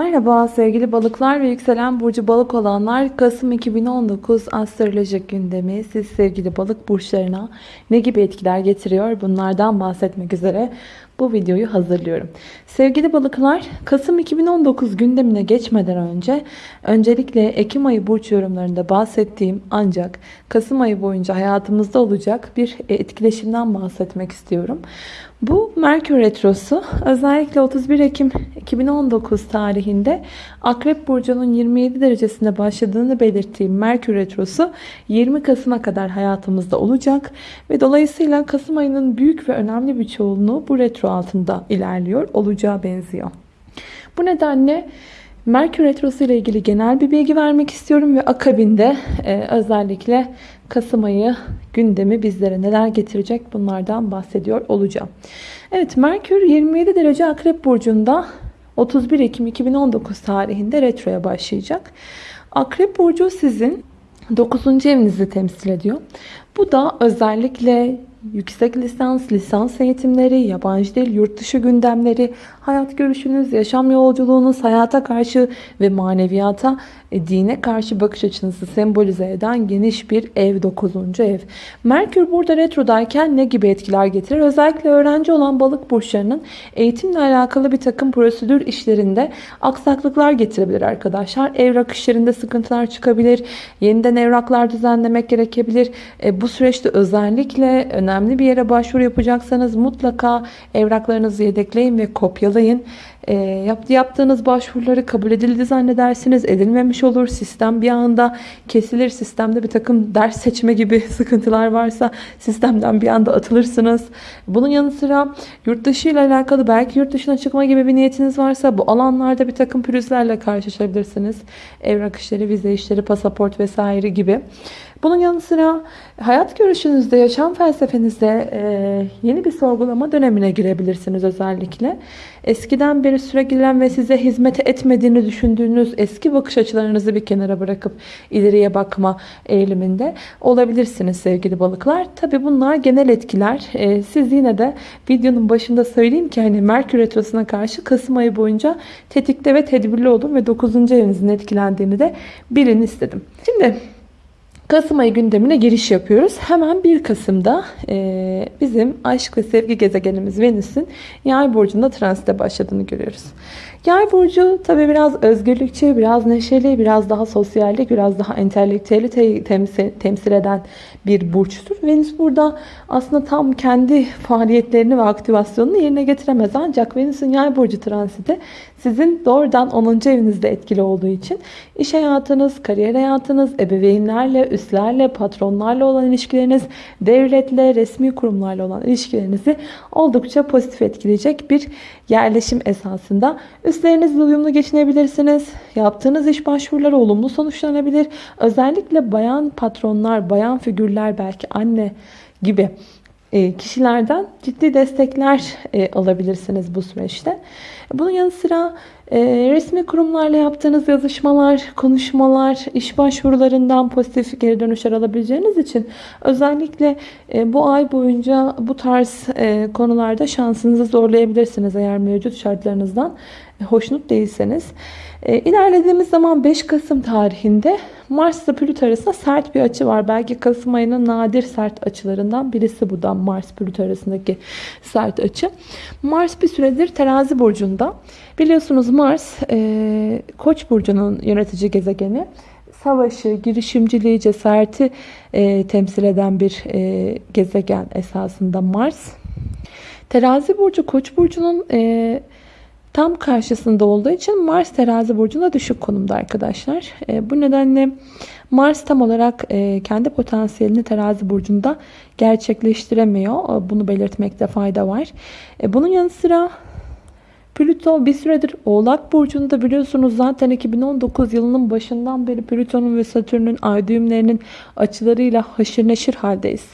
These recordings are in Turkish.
Merhaba sevgili balıklar ve yükselen burcu balık olanlar. Kasım 2019 astrolojik gündemi siz sevgili balık burçlarına ne gibi etkiler getiriyor? Bunlardan bahsetmek üzere bu videoyu hazırlıyorum. Sevgili balıklar Kasım 2019 gündemine geçmeden önce öncelikle Ekim ayı burç yorumlarında bahsettiğim ancak Kasım ayı boyunca hayatımızda olacak bir etkileşimden bahsetmek istiyorum. Bu Merkür Retrosu özellikle 31 Ekim 2019 tarihinde Akrep Burcu'nun 27 derecesinde başladığını belirttiğim Merkür Retrosu 20 Kasım'a kadar hayatımızda olacak ve dolayısıyla Kasım ayının büyük ve önemli bir çoğunluğu bu retro altında ilerliyor, olacağı benziyor. Bu nedenle Merkür Retrosu ile ilgili genel bir bilgi vermek istiyorum ve akabinde e, özellikle Kasım ayı gündemi bizlere neler getirecek bunlardan bahsediyor olacağım. Evet Merkür 27 derece Akrep Burcu'nda 31 Ekim 2019 tarihinde retroya başlayacak. Akrep Burcu sizin 9. evinizi temsil ediyor. Bu da özellikle yüksek lisans, lisans eğitimleri, yabancı dil, yurt dışı gündemleri, hayat görüşünüz, yaşam yolculuğunuz, hayata karşı ve maneviyata, e, dine karşı bakış açınızı sembolize eden geniş bir ev, 9. ev. Merkür burada retrodayken ne gibi etkiler getirir? Özellikle öğrenci olan balık burçlarının eğitimle alakalı bir takım prosedür işlerinde aksaklıklar getirebilir arkadaşlar. Evrak işlerinde sıkıntılar çıkabilir. Yeniden evraklar düzenlemek gerekebilir. Bu süreçte özellikle önemli bir yere başvuru yapacaksanız mutlaka evraklarınızı yedekleyin ve kopyalayın. E, yaptı, yaptığınız başvuruları kabul edildi zannedersiniz. Edilmemiş olur. Sistem bir anda kesilir. Sistemde bir takım ders seçme gibi sıkıntılar varsa sistemden bir anda atılırsınız. Bunun yanı sıra yurt dışı ile alakalı belki yurt dışına çıkma gibi bir niyetiniz varsa bu alanlarda bir takım pürüzlerle karşılaşabilirsiniz. Evrak işleri, vize işleri, pasaport vesaire gibi. Bunun yanı sıra hayat görüşünüzde, yaşam felsefenizde e, yeni bir sorgulama dönemine girebilirsiniz özellikle. Eskiden beri süregelen ve size hizmet etmediğini düşündüğünüz eski bakış açılarınızı bir kenara bırakıp ileriye bakma eğiliminde olabilirsiniz sevgili balıklar. Tabi bunlar genel etkiler. E, siz yine de videonun başında söyleyeyim ki hani Merkür Retrosu'na karşı Kasım ayı boyunca tetikte ve tedbirli olun ve 9. evinizin etkilendiğini de bilin istedim. Şimdi Kasım ayı gündemine giriş yapıyoruz. Hemen 1 Kasım'da e, bizim aşk ve sevgi gezegenimiz Venüs'ün yay burcunda transite başladığını görüyoruz. Yay burcu tabi biraz özgürlükçü, biraz neşeli, biraz daha sosyallik, biraz daha entelektüeli te temsil, temsil eden bir burçtur. Venüs burada aslında tam kendi faaliyetlerini ve aktivasyonunu yerine getiremez. Ancak Venüs'ün yay burcu transiti sizin doğrudan 10. evinizde etkili olduğu için iş hayatınız, kariyer hayatınız, ebeveynlerle, üstlerle, patronlarla olan ilişkileriniz, devletle, resmi kurumlarla olan ilişkilerinizi oldukça pozitif etkileyecek bir yerleşim esasında. Üstlerinizle uyumlu geçinebilirsiniz. Yaptığınız iş başvuruları olumlu sonuçlanabilir. Özellikle bayan patronlar, bayan figürler belki anne gibi e, kişilerden ciddi destekler e, alabilirsiniz bu süreçte. Bunun yanı sıra e, resmi kurumlarla yaptığınız yazışmalar, konuşmalar, iş başvurularından pozitif geri dönüşler alabileceğiniz için özellikle bu ay boyunca bu tarz konularda şansınızı zorlayabilirsiniz eğer mevcut şartlarınızdan hoşnut değilseniz. E, ilerlediğimiz zaman 5 Kasım tarihinde Mars ile Plüto arasında sert bir açı var. Belki Kasım ayının nadir sert açılarından birisi bu da Mars Plüto arasındaki sert açı. Mars bir süredir terazi burcunda. Biliyorsunuz Mars e, Koç burcunun yönetici gezegeni. Savaşı, girişimciliği, cesareti e, temsil eden bir e, gezegen esasında Mars. Terazi burcu Koç burcunun e, tam karşısında olduğu için Mars terazi burcunda düşük konumda arkadaşlar. E, bu nedenle Mars tam olarak e, kendi potansiyelini terazi burcunda gerçekleştiremiyor. E, bunu belirtmekte fayda var. E, bunun yanı sıra Plüto bir süredir Oğlak Burcu'nda biliyorsunuz zaten 2019 yılının başından beri Plüton'un ve Satürn'ün ay düğümlerinin açılarıyla haşır neşir haldeyiz.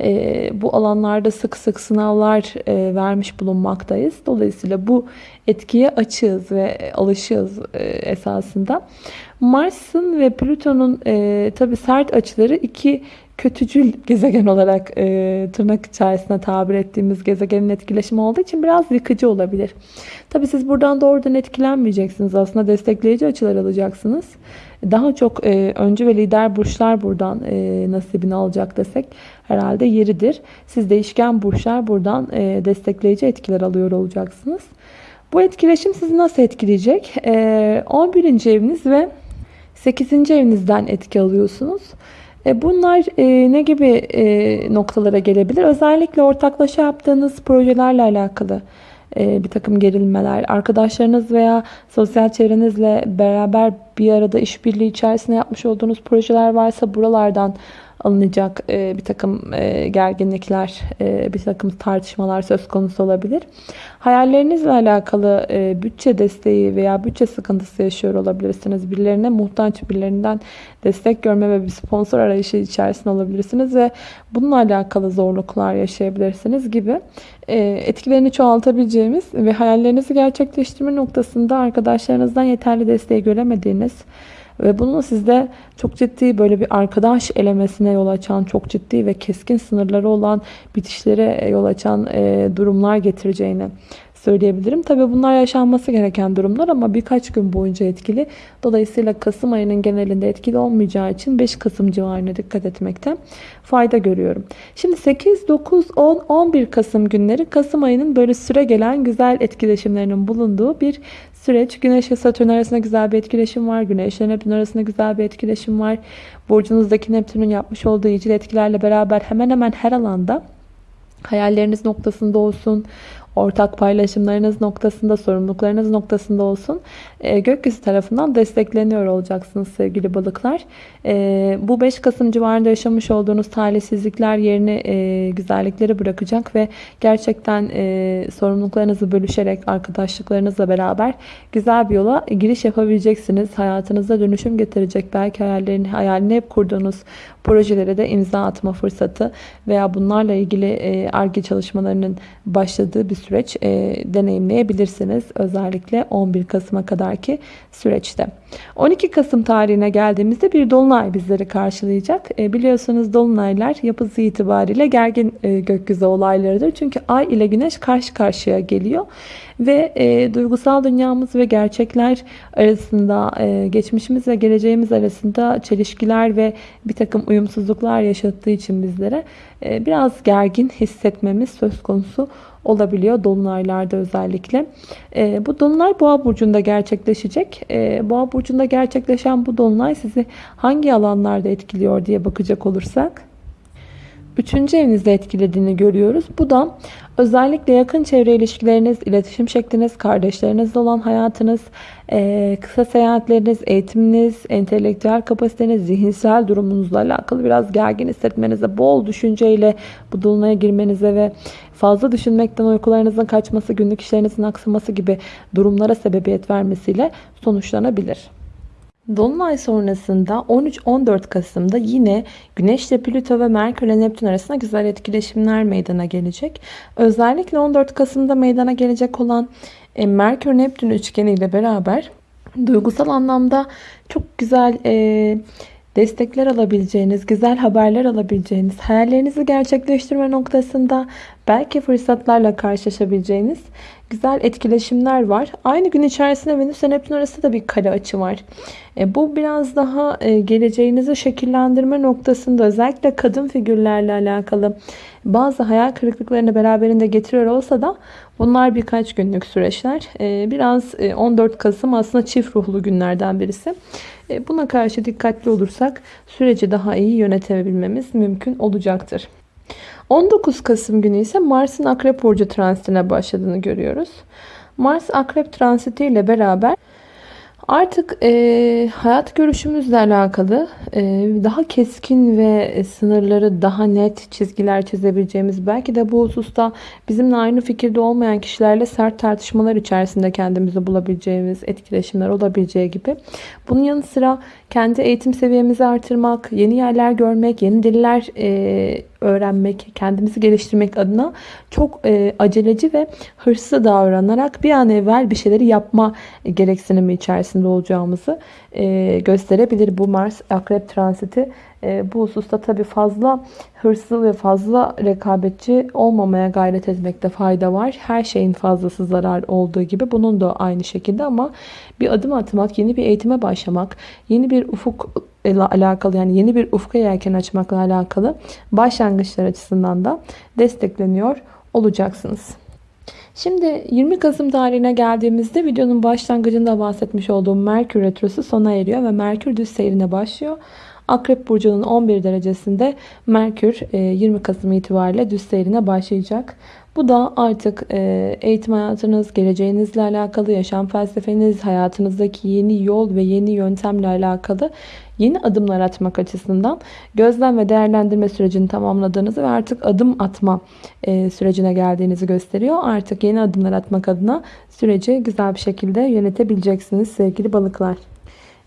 E, bu alanlarda sık sık sınavlar e, vermiş bulunmaktayız. Dolayısıyla bu etkiye açığız ve alışığız e, esasında. Mars'ın ve Plüton'un e, tabi sert açıları iki kötücül gezegen olarak e, tırnak içerisinde tabir ettiğimiz gezegenin etkileşimi olduğu için biraz yıkıcı olabilir. Tabi siz buradan doğrudan etkilenmeyeceksiniz. Aslında destekleyici açılar alacaksınız. Daha çok e, öncü ve lider burçlar buradan e, nasibini alacak desek herhalde yeridir. Siz değişken burçlar buradan e, destekleyici etkiler alıyor olacaksınız. Bu etkileşim sizi nasıl etkileyecek? E, 11. eviniz ve 8. evinizden etki alıyorsunuz. E, bunlar e, ne gibi e, noktalara gelebilir? Özellikle ortaklaşa yaptığınız projelerle alakalı bir takım gerilmeler, arkadaşlarınız veya sosyal çevrenizle beraber bir arada işbirliği içerisinde yapmış olduğunuz projeler varsa buralardan alınacak e, bir takım e, gerginlikler, e, bir takım tartışmalar söz konusu olabilir. Hayallerinizle alakalı e, bütçe desteği veya bütçe sıkıntısı yaşıyor olabilirsiniz. Birilerine muhtaç, birilerinden destek görme ve bir sponsor arayışı içerisinde olabilirsiniz ve bununla alakalı zorluklar yaşayabilirsiniz gibi e, etkilerini çoğaltabileceğimiz ve hayallerinizi gerçekleştirme noktasında arkadaşlarınızdan yeterli desteği göremediğiniz ve bunu sizde çok ciddi böyle bir arkadaş elemesine yol açan, çok ciddi ve keskin sınırları olan bitişlere yol açan durumlar getireceğini söyleyebilirim. Tabi bunlar yaşanması gereken durumlar ama birkaç gün boyunca etkili. Dolayısıyla Kasım ayının genelinde etkili olmayacağı için 5 Kasım civarına dikkat etmekte fayda görüyorum. Şimdi 8, 9, 10, 11 Kasım günleri Kasım ayının böyle süre gelen güzel etkileşimlerinin bulunduğu bir süreç. Güneş ve Satürn arasında güzel bir etkileşim var. Güneş ile Neptün arasında güzel bir etkileşim var. Burcunuzdaki Neptün'ün yapmış olduğu iyicil etkilerle beraber hemen hemen her alanda hayalleriniz noktasında olsun, ortak paylaşımlarınız noktasında, sorumluluklarınız noktasında olsun e, gökyüzü tarafından destekleniyor olacaksınız sevgili balıklar. E, bu 5 Kasım civarında yaşamış olduğunuz talihsizlikler yerine e, güzellikleri bırakacak ve gerçekten e, sorumluluklarınızı bölüşerek arkadaşlıklarınızla beraber güzel bir yola giriş yapabileceksiniz. Hayatınızda dönüşüm getirecek belki hayallerini, hayalini hep kurduğunuz projelere de imza atma fırsatı veya bunlarla ilgili ARGE çalışmalarının başladığı bir süreç e, deneyimleyebilirsiniz. Özellikle 11 Kasım'a kadarki süreçte. 12 Kasım tarihine geldiğimizde bir dolunay bizleri karşılayacak. E, biliyorsunuz dolunaylar yapısı itibariyle gergin e, gökyüzü olaylarıdır. Çünkü ay ile güneş karşı karşıya geliyor. Ve e, duygusal dünyamız ve gerçekler arasında, e, geçmişimiz ve geleceğimiz arasında çelişkiler ve bir takım uyumsuzluklar yaşattığı için bizlere e, biraz gergin hissetmemiz söz konusu olabiliyor dolunaylarda özellikle. E, bu dolunay boğa burcunda gerçekleşecek. E, boğa burcunda gerçekleşen bu dolunay sizi hangi alanlarda etkiliyor diye bakacak olursak. Üçüncü evinizde etkilediğini görüyoruz. Bu da özellikle yakın çevre ilişkileriniz, iletişim şekliniz, kardeşlerinizle olan hayatınız, e, kısa seyahatleriniz, eğitiminiz, entelektüel kapasiteniz, zihinsel durumunuzla alakalı biraz gergin hissetmenize, bol düşünceyle bu dolunaya girmenize ve fazla düşünmekten uykularınızın kaçması, günlük işlerinizin aksaması gibi durumlara sebebiyet vermesiyle sonuçlanabilir. Dolunay sonrasında 13-14 Kasım'da yine Güneş ile Plüto ve Merkür ile Neptün arasında güzel etkileşimler meydana gelecek. Özellikle 14 Kasım'da meydana gelecek olan e, Merkür-Neptün üçgeni ile beraber duygusal anlamda çok güzel e, destekler alabileceğiniz, güzel haberler alabileceğiniz, hayallerinizi gerçekleştirme noktasında belki fırsatlarla karşılaşabileceğiniz güzel etkileşimler var. Aynı gün içerisinde Venüs ve Neptün arasında da bir kare açı var. E, bu biraz daha e, geleceğinizi şekillendirme noktasında özellikle kadın figürlerle alakalı bazı hayal kırıklıklarını beraberinde getiriyor olsa da bunlar birkaç günlük süreçler. E, biraz e, 14 Kasım aslında çift ruhlu günlerden birisi. E, buna karşı dikkatli olursak süreci daha iyi yönetebilmemiz mümkün olacaktır. 19 Kasım günü ise Mars'ın Akrep Burcu transitine başladığını görüyoruz. Mars Akrep transiti ile beraber Artık e, hayat görüşümüzle alakalı e, daha keskin ve sınırları daha net çizgiler çizebileceğimiz belki de bu hususta bizimle aynı fikirde olmayan kişilerle sert tartışmalar içerisinde kendimizi bulabileceğimiz etkileşimler olabileceği gibi. Bunun yanı sıra kendi eğitim seviyemizi artırmak, yeni yerler görmek, yeni diller e, öğrenmek, kendimizi geliştirmek adına çok e, aceleci ve hırslı davranarak bir an evvel bir şeyleri yapma gereksinimi içerisinde olacağımızı e, gösterebilir bu Mars Akrep transiti. E, bu hususta tabii fazla hırslı ve fazla rekabetçi olmamaya gayret etmekte fayda var. Her şeyin fazlası zarar olduğu gibi bunun da aynı şekilde ama bir adım atmak, yeni bir eğitime başlamak, yeni bir ufuk ile alakalı yani yeni bir ufka yelken açmakla alakalı başlangıçlar açısından da destekleniyor olacaksınız. Şimdi 20 Kasım tarihine geldiğimizde videonun başlangıcında bahsetmiş olduğum Merkür Retrosu sona eriyor ve Merkür düz seyrine başlıyor. Akrep Burcu'nun 11 derecesinde Merkür 20 e, Kasım itibariyle düz seyrine başlayacak. Bu da artık e, eğitim hayatınız, geleceğinizle alakalı, yaşam felsefeniz, hayatınızdaki yeni yol ve yeni yöntemle alakalı yeni adımlar atmak açısından gözlem ve değerlendirme sürecini tamamladığınızı ve artık adım atma e, sürecine geldiğinizi gösteriyor. Artık yeni adımlar atmak adına süreci güzel bir şekilde yönetebileceksiniz sevgili balıklar.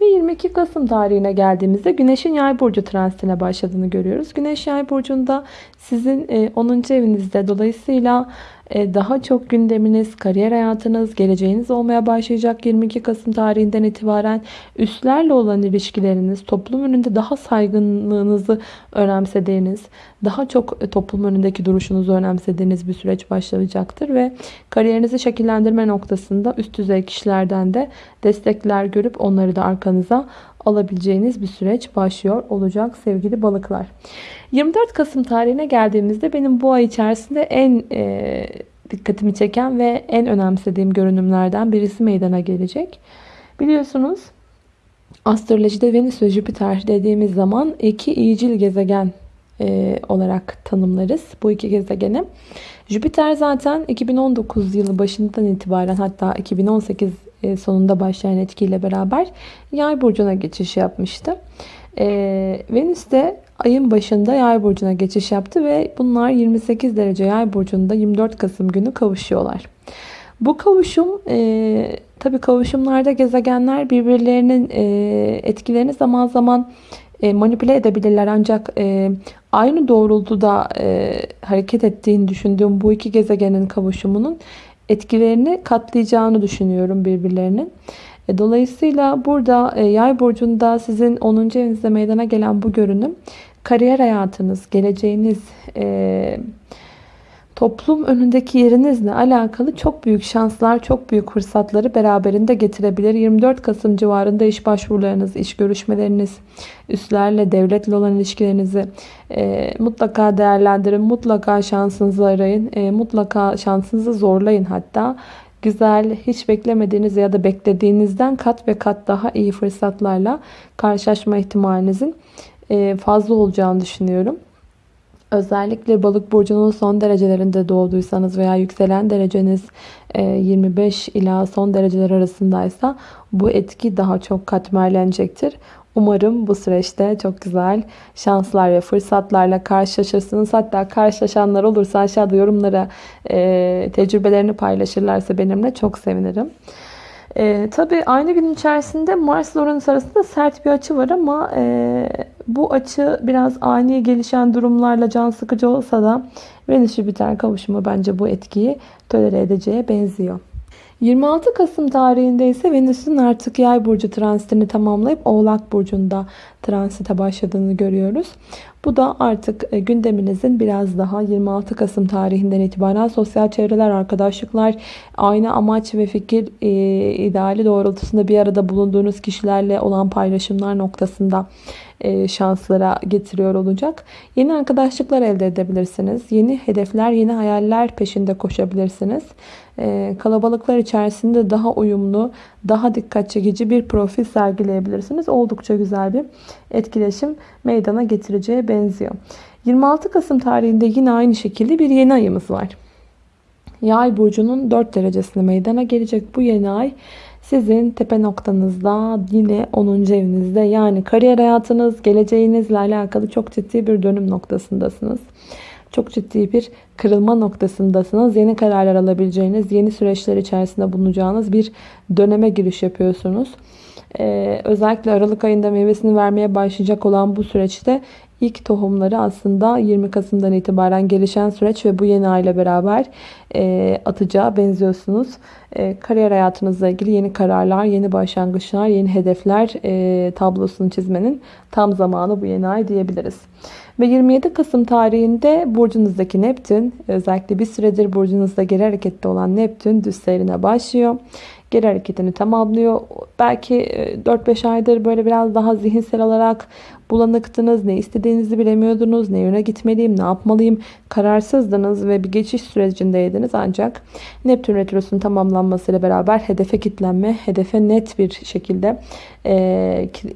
Ve 22 Kasım tarihine geldiğimizde Güneş'in Yay burcu transitine başladığını görüyoruz. Güneş Yay burcunda sizin 10. E, evinizde dolayısıyla daha çok gündeminiz, kariyer hayatınız, geleceğiniz olmaya başlayacak 22 Kasım tarihinden itibaren üstlerle olan ilişkileriniz, toplum önünde daha saygınlığınızı önemsediğiniz, daha çok e, toplum önündeki duruşunuzu önemsediğiniz bir süreç başlayacaktır ve kariyerinizi şekillendirme noktasında üst düzey kişilerden de destekler görüp onları da arkanıza alabileceğiniz bir süreç başlıyor olacak sevgili balıklar. 24 Kasım tarihine geldiğimizde benim bu ay içerisinde en e, dikkatimi çeken ve en önemsediğim görünümlerden birisi meydana gelecek. Biliyorsunuz astrolojide Venüs ve Jüpiter dediğimiz zaman iki iyicil gezegen e, olarak tanımlarız bu iki gezegeni. Jüpiter zaten 2019 yılı başından itibaren hatta 2018 e, sonunda başlayan etkiyle beraber yay burcuna geçiş yapmıştı. E, Venüs de ayın başında yay burcuna geçiş yaptı ve bunlar 28 derece yay burcunda 24 Kasım günü kavuşuyorlar. Bu kavuşum e, tabi kavuşumlarda gezegenler birbirlerinin e, etkilerini zaman zaman e, manipüle edebilirler ancak e, aynı doğrultuda e, hareket ettiğini düşündüğüm bu iki gezegenin kavuşumunun etkilerini katlayacağını düşünüyorum birbirlerinin. E, dolayısıyla burada e, yay burcunda sizin 10. evinizde meydana gelen bu görünüm kariyer hayatınız, geleceğiniz, e, toplum önündeki yerinizle alakalı çok büyük şanslar, çok büyük fırsatları beraberinde getirebilir. 24 Kasım civarında iş başvurularınız, iş görüşmeleriniz, üstlerle, devletle olan ilişkilerinizi e, mutlaka değerlendirin. Mutlaka şansınızı arayın. E, mutlaka şansınızı zorlayın hatta. Güzel, hiç beklemediğiniz ya da beklediğinizden kat ve kat daha iyi fırsatlarla karşılaşma ihtimalinizin e, fazla olacağını düşünüyorum. Özellikle balık burcunun son derecelerinde doğduysanız veya yükselen dereceniz 25 e, ila son dereceler arasındaysa bu etki daha çok katmerlenecektir. Umarım bu süreçte çok güzel şanslar ve fırsatlarla karşılaşırsınız. Hatta karşılaşanlar olursa aşağıda yorumlara e, tecrübelerini paylaşırlarsa benimle çok sevinirim. E, tabii aynı gün içerisinde Mars ile Uranüs arasında sert bir açı var ama e, bu açı biraz ani gelişen durumlarla can sıkıcı olsa da Venüs Jüpiter kavuşumu bence bu etkiyi tolere edeceğe benziyor. 26 Kasım tarihinde ise Venüs'ün artık yay burcu transitini tamamlayıp Oğlak burcunda transite başladığını görüyoruz. Bu da artık e, gündeminizin biraz daha 26 Kasım tarihinden itibaren sosyal çevreler, arkadaşlıklar, aynı amaç ve fikir e, ideali doğrultusunda bir arada bulunduğunuz kişilerle olan paylaşımlar noktasında şanslara getiriyor olacak. Yeni arkadaşlıklar elde edebilirsiniz. Yeni hedefler, yeni hayaller peşinde koşabilirsiniz. E, kalabalıklar içerisinde daha uyumlu, daha dikkat çekici bir profil sergileyebilirsiniz. Oldukça güzel bir etkileşim meydana getireceğe benziyor. 26 Kasım tarihinde yine aynı şekilde bir yeni ayımız var. Yay burcunun 4 derecesinde meydana gelecek bu yeni ay sizin tepe noktanızda yine 10. evinizde yani kariyer hayatınız, geleceğinizle alakalı çok ciddi bir dönüm noktasındasınız. Çok ciddi bir kırılma noktasındasınız. Yeni kararlar alabileceğiniz, yeni süreçler içerisinde bulunacağınız bir döneme giriş yapıyorsunuz. Ee, özellikle Aralık ayında meyvesini vermeye başlayacak olan bu süreçte ilk tohumları aslında 20 Kasım'dan itibaren gelişen süreç ve bu yeni ay ile beraber e, atacağı benziyorsunuz. E, kariyer hayatınızla ilgili yeni kararlar, yeni başlangıçlar, yeni hedefler e, tablosunu çizmenin tam zamanı bu yeni ay diyebiliriz. Ve 27 Kasım tarihinde burcunuzdaki Neptün, özellikle bir süredir burcunuzda geri harekette olan Neptün düz seyrine başlıyor geri hareketini tamamlıyor. Belki 4-5 aydır böyle biraz daha zihinsel olarak bulanıktınız. Ne istediğinizi bilemiyordunuz. Ne yöne gitmeliyim, ne yapmalıyım. Kararsızdınız ve bir geçiş sürecindeydiniz. Ancak Neptün Retrosu'nun tamamlanmasıyla beraber hedefe kitlenme, hedefe net bir şekilde e,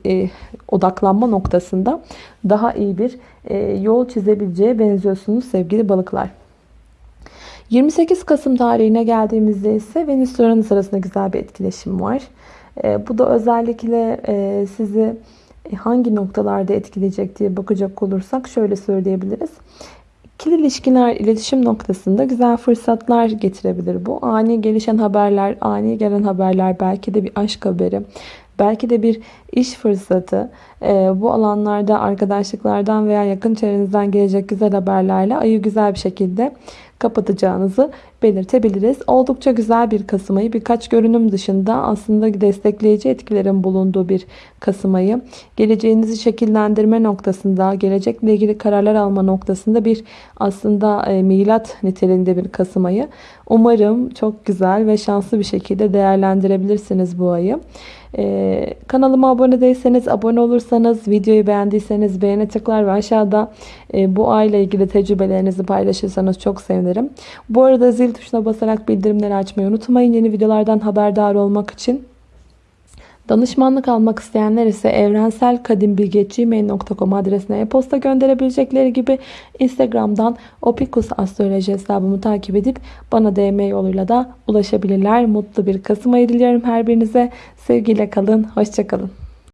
e, odaklanma noktasında daha iyi bir e, yol çizebileceğe benziyorsunuz sevgili balıklar. 28 Kasım tarihine geldiğimizde ise Venüs Uranüs arasında güzel bir etkileşim var. E, bu da özellikle e, sizi hangi noktalarda etkileyecek diye bakacak olursak şöyle söyleyebiliriz. İkili ilişkiler, iletişim noktasında güzel fırsatlar getirebilir bu. Ani gelişen haberler, ani gelen haberler, belki de bir aşk haberi, belki de bir iş fırsatı. Ee, bu alanlarda arkadaşlıklardan veya yakın çevrenizden gelecek güzel haberlerle ayı güzel bir şekilde kapatacağınızı belirtebiliriz. Oldukça güzel bir Kasım ayı. Birkaç görünüm dışında aslında destekleyici etkilerin bulunduğu bir Kasım ayı. Geleceğinizi şekillendirme noktasında, gelecekle ilgili kararlar alma noktasında bir aslında e, milat niteliğinde bir Kasım ayı. Umarım çok güzel ve şanslı bir şekilde değerlendirebilirsiniz bu ayı. Ee, kanalıma abone değilseniz, abone olursanız, videoyu beğendiyseniz beğene tıklar ve aşağıda e, bu ayla ilgili tecrübelerinizi paylaşırsanız çok sevinirim. Bu arada zil tuşuna basarak bildirimleri açmayı unutmayın. Yeni videolardan haberdar olmak için. Danışmanlık almak isteyenler ise evrenselkadimbilgi.gmail.com adresine e-posta gönderebilecekleri gibi Instagram'dan Opikus Astroloji hesabımı takip edip bana DM yoluyla da ulaşabilirler. Mutlu bir Kasım ayı diliyorum her birinize. Sevgiyle kalın, hoşçakalın.